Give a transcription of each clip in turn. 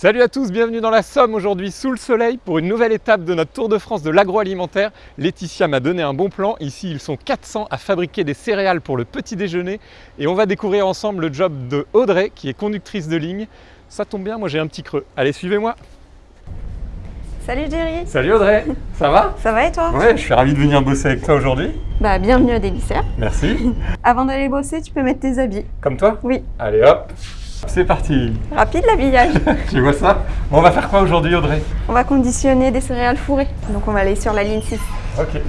Salut à tous, bienvenue dans la Somme aujourd'hui sous le soleil pour une nouvelle étape de notre Tour de France de l'agroalimentaire. Laetitia m'a donné un bon plan. Ici, ils sont 400 à fabriquer des céréales pour le petit déjeuner et on va découvrir ensemble le job de Audrey qui est conductrice de ligne. Ça tombe bien, moi j'ai un petit creux. Allez, suivez-moi. Salut Jerry Salut Audrey, ça va? Ça va et toi? Ouais, je suis ravi de venir bosser avec toi aujourd'hui. Bah bienvenue à Délicère. Merci. Avant d'aller bosser, tu peux mettre tes habits. Comme toi? Oui. Allez hop, c'est parti. Rapide l'habillage. Tu vois ça? Bon, on va faire quoi aujourd'hui Audrey? On va conditionner des céréales fourrées. Donc on va aller sur la ligne 6. Ok.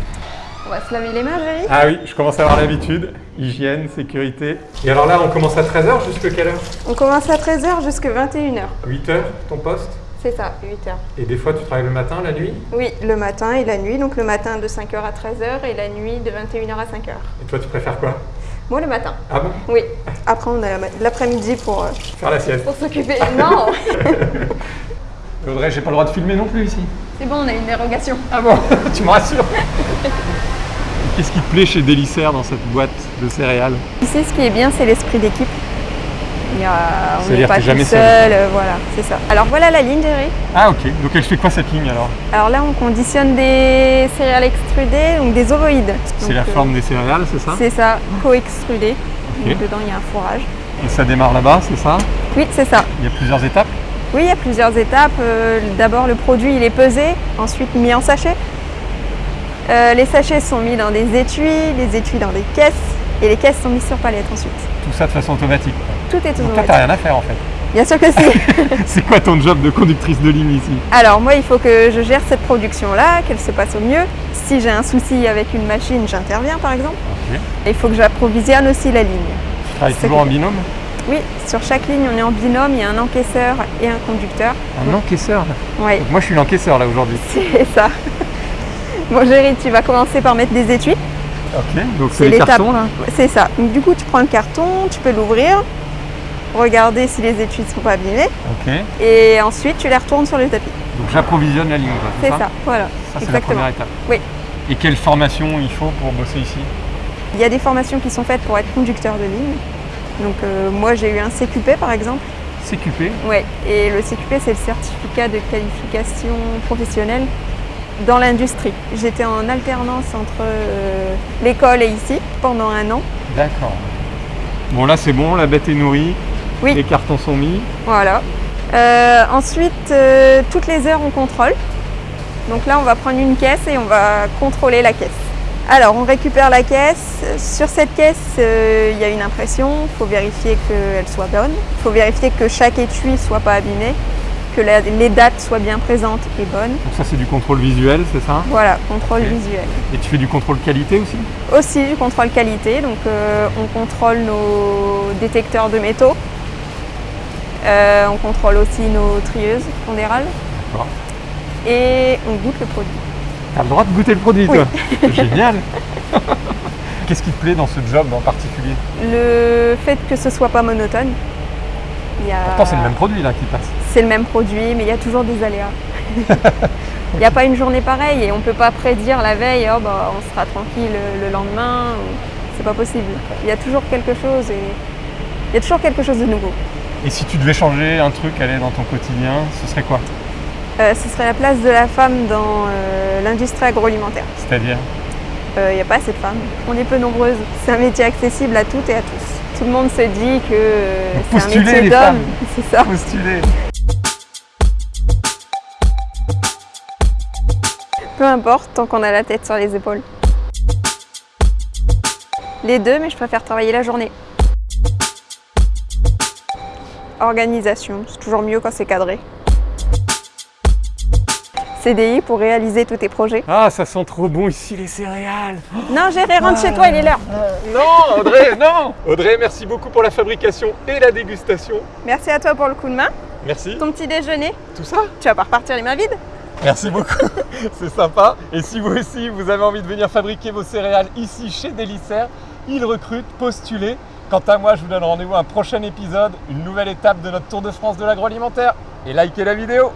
On va se laver les mains Jerry Ah oui, je commence à avoir l'habitude. Hygiène, sécurité. Et alors là, on commence à 13h jusqu'à quelle heure? On commence à 13h jusqu'à 21h. 8h, ton poste? C'est ça, 8h. Et des fois, tu travailles le matin, la nuit? Oui, le matin et la nuit. Donc le matin de 5h à 13h et la nuit de 21h à 5h. Et toi, tu préfères quoi? Moi le matin. Ah bon Oui. Après on a la- l'après-midi pour, euh, Faire la sieste. pour s'occuper. Non Audrey, j'ai pas le droit de filmer non plus ici. C'est bon, on a une dérogation. Ah bon Tu me rassures Qu'est-ce qui te plaît chez Délicère dans cette boîte de céréales? Ici, ce qui est bien, c'est l'esprit d'équipe. Il y a- on n'est pas tout jamais seul, seul. euh, voilà, c'est ça. Alors voilà la ligne, Jerry. Ah ok, donc elle fait quoi cette ligne alors? Alors là, on conditionne des céréales extrudées, donc des ovoïdes. C'est la euh, forme des céréales, c'est ça? C'est ça, co-extrudé. Ok. Donc dedans, il y a un fourrage. Et ça démarre là-bas, c'est ça? Oui, c'est ça. Il y a plusieurs étapes? Oui, il y a plusieurs étapes. Euh, D'abord, le produit, il est pesé, ensuite mis en sachet. Les sachets sont mis dans des étuis, les étuis dans des caisses, et les caisses sont mises sur palette ensuite. Tout ça de façon automatique. Tout est Donc toi, automatique. t'as rien à faire en fait. Bien sûr que si. C'est quoi ton job de conductrice de ligne ici? Alors moi, il faut que je gère cette production-là, qu'elle se passe au mieux. Si j'ai un souci avec une machine, j'interviens par exemple. Et il faut que j'approvisionne aussi la ligne. Tu travailles toujours en binôme? Oui, sur chaque ligne, on est en binôme, il y a un encaisseur et un conducteur. Un encaisseur Oui, Donc moi je suis l'encaisseur là aujourd'hui. c'est ça. Bon, Géry, tu vas commencer par mettre des étuis. Ok, donc C'est les cartons là C'est ça. Donc, du coup, tu prends le carton, tu peux l'ouvrir, regarder si les étuis ne sont pas abîmés, Ok, et ensuite tu les retournes sur le tapis. donc j'approvisionne la ligne C'est ça, voilà. Ça c'est la première étape. Oui. Et quelle formation il faut pour bosser ici? Il y a des formations qui sont faites pour être conducteur de ligne. Donc euh, moi j'ai eu un CQP par exemple. CQP Ouais. Et le CQP c'est le certificat de qualification professionnelle dans l'industrie. J'étais en alternance entre euh, l'école et ici pendant un an. D'accord. Bon là c'est bon, la bête est nourrie, Oui. les cartons sont mis. Voilà. Euh, ensuite, euh, toutes les heures on contrôle. Donc là on va prendre une caisse et on va contrôler la caisse. Alors on récupère la caisse. Sur cette caisse, euh, il y a une impression. Il faut vérifier qu'elle soit bonne. Il faut vérifier que chaque étui ne soit pas abîmé, que la- les dates soient bien présentes et bonnes. Donc ça c'est du contrôle visuel, c'est ça? Voilà, contrôle visuel. Et tu fais du contrôle qualité aussi? Aussi du contrôle qualité. Donc on contrôle nos détecteurs de métaux. Euh, on contrôle aussi nos trieuses pondérales. D'accord. Et on goûte le produit. T'as le droit de goûter le produit Oui. toi Génial Qu'est-ce qui te plaît dans ce job en particulier? Le fait que ce soit pas monotone. il y a- Pourtant c'est le même produit là qui passe. C'est le même produit, mais il y a toujours des aléas. Il n'y a pas une journée pareille et on ne peut pas prédire la veille, oh, bah, on sera tranquille le, le lendemain. ou- C'est pas possible. Il y a toujours quelque chose et il y a toujours quelque chose de nouveau. Et si tu devais changer un truc, aller dans ton quotidien, ce serait quoi Euh, ce serait la place de la femme dans euh, l'industrie agroalimentaire. C'est-à-dire Euh, Il n'y a pas assez de femmes. On est peu nombreuses. C'est un métier accessible à toutes et à tous. Tout le monde se dit que euh, c'est un métier d'homme. C'est ça. Postuler Peu importe, tant qu'on a la tête sur les épaules. Les deux, mais je préfère travailler la journée. Organisation, c'est toujours mieux quand c'est cadré. CDI pour réaliser tous tes projets. Ah, ça sent trop bon ici les céréales Non, Géré, rentre chez toi, il est l'heure. Non, Audrey, non Audrey, merci beaucoup pour la fabrication et la dégustation. Merci à toi pour le coup de main. Merci. Ton petit déjeuner, Tout ça? Tu vas pas repartir les mains vides? Merci beaucoup, c'est sympa. Et si vous aussi, vous avez envie de venir fabriquer vos céréales ici chez Délicère, ils recrutent, postulez. Quant à moi, je vous donne rendez-vous à un prochain épisode, une nouvelle étape de notre Tour de France de l'agroalimentaire. Et likez la vidéo